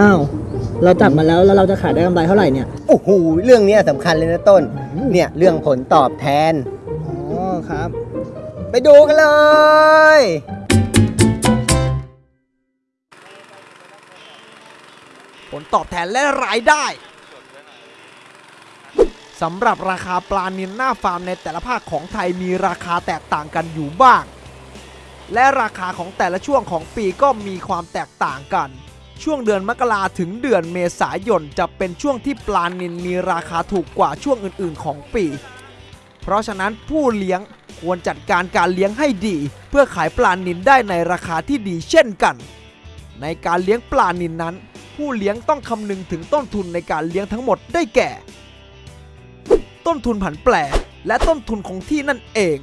อ้าว เราจับมาแล้วแล้วเราจะขายได้กำไรเท่าไหร่เนี่ย โอ้โห เรื่องเนี้ยสำคัญเลยนะต้น เนี่ยเรื่องผลตอบแทน อ๋อครับ ไปดูกันเลย ผลตอบแทนและรายได้สำหรับราคาปลานิลหน้าฟาร์มในแต่ละภาคของไทยมีราคาแตกต่างกันอยู่บ้าง และราคาของแต่ละช่วงของปีก็มีความแตกต่างกัน ช่วงเดือนมกราถึงเดือนเมษายนจะเป็นช่วงที่ปลานิลมีราคาถูกกว่าช่วงอื่นๆ ของปี เพราะฉะนั้นผู้เลี้ยงควรจัดการการเลี้ยงให้ดี เพื่อขายปลานิลได้ในราคาที่ดีเช่นกัน ในการเลี้ยงปลานิลนั้น ผู้เลี้ยงต้องคำนึงถึงต้นทุนในการเลี้ยงทั้งหมดได้แก่ ต้นทุนผันแปรและต้นทุนของที่นั่นเอง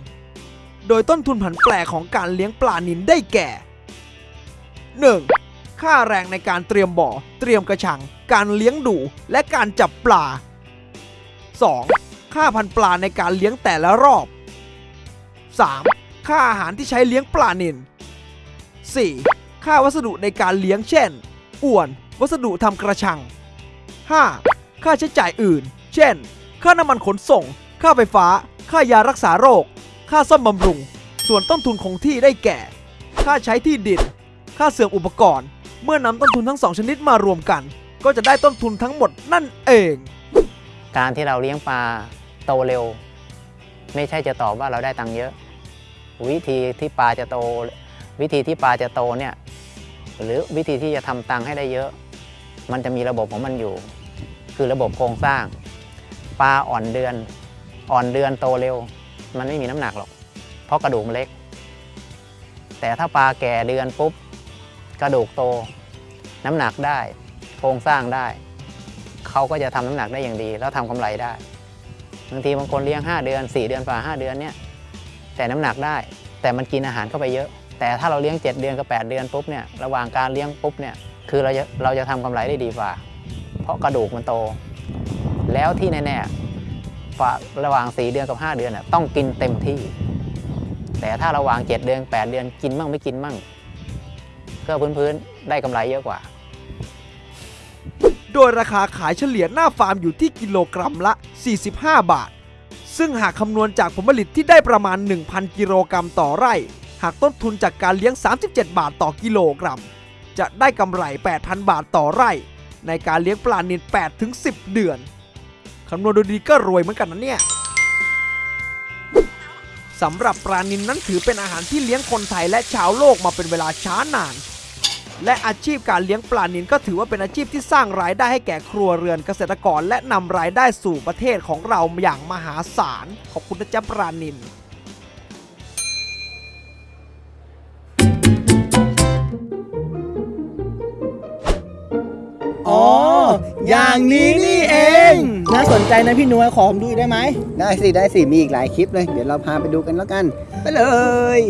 โดยต้นทุนผันแปรของการเลี้ยงปลานิลได้แก่ 1. ค่าแรงในการเตรียมบ่อ เตรียมกระชัง การเลี้ยงดู และการจับปลา 2. ค่าพันปลาในการเลี้ยงแต่ละรอบ 3. ค่าอาหารที่ใช้เลี้ยงปลานิล 4. ค่าวัสดุในการเลี้ยงเช่น อ่วน วัสดุทำกระชัง 5. ค่าใช้จ่ายอื่น เช่น ค่าน้ำมันขนส่ง ค่าไฟฟ้า ค่ายารักษาโรค ค่าซ่อมบำรุง ส่วนต้นทุนคงที่ได้แก่ ค่าใช้ที่ดิน ค่าเสื่อมอุปกรณ์ เมื่อนำต้นทุนทั้งสองชนิดมารวมกัน ก็จะได้ต้นทุนทั้งหมดนั่นเอง การที่เราเลี้ยงปลาโตเร็ว ไม่ใช่จะตอบว่าเราได้ตังค์เยอะ วิธีที่ปลาจะโต วิธีที่ปลาจะโตเนี่ยหรือวิธีที่จะทำตังค์ให้ได้เยอะ มันจะมีระบบของมันอยู่ คือระบบโครงสร้าง ปลาอ่อนเดือน อ่อนเดือนโตเร็ว มันไม่มีน้ำหนักหรอก เพราะกระดูกมันเล็ก แต่ถ้าปลาแก่เดือนปุ๊บ กระดูกโต น้ำหนักได้ โครงสร้างได้ เขาก็จะทำน้ำหนักได้อย่างดี แล้วทำกำไรได้บางทีบางคนเลี้ยง 5 เดือน 4 เดือนฝ่า5เดือนเนี่ยแต่น้ำหนักได้ แต่มันกินอาหารเข้าไปเยอะ แต่ถ้าเราเลี้ยง 7 เดือนกับ 8 เดือนปุ๊บเนี่ยระหว่างการเลี้ยงปุ๊บเนี่ยคือเราจะเราจะทำกำไรได้ดีกว่า เพราะกระดูกมันโต แล้วที่แน่ๆ ระหว่าง 4 เดือนกับ 5 เดือนน่ะต้องกินเต็มที่ แต่ถ้าระหว่าง 7 เดือน 8 เดือนกินมั่งไม่กินมั่ง ก็พื้นๆได้กำไรเยอะกว่า โดยราคาขายเฉลี่ยหน้าฟาร์มอยู่ที่กิโลกรัมละ 45 บาท ซึ่งหากคำนวณจากผลผลิตที่ได้ประมาณ 1,000 กิโลกรัมต่อไร่ หากต้นทุนจากการเลี้ยง 37 บาทต่อกิโลกรัม จะได้กำไร 8,000 บาทต่อไร่ ในการเลี้ยงปลานิล8ถึง10 เดือน คำนวณดูดีก็รวยเหมือนกันนะเนี่ยสำหรับปลานิลนั้นถือเป็นอาหารที่เลี้ยงคนไทยและชาวโลกมาเป็นเวลาช้านาน และอาชีพการเลี้ยงปลานิลก็ถือว่าเป็นอาชีพที่สร้างรายได้ให้แก่ครัวเรือนเกษตรกร และนำรายได้สู่ประเทศของเราอย่างมหาศาล ขอบคุณนะจ๊ะปลานิลอ๋อ อย่างนี้นี่เอง น่าสนใจนะพี่นวยขอผมดูได้ไหม ได้สิ ได้สิ มีอีกหลายคลิปเลย เดี๋ยวเราพาไปดูกันแล้วกัน ไปเลย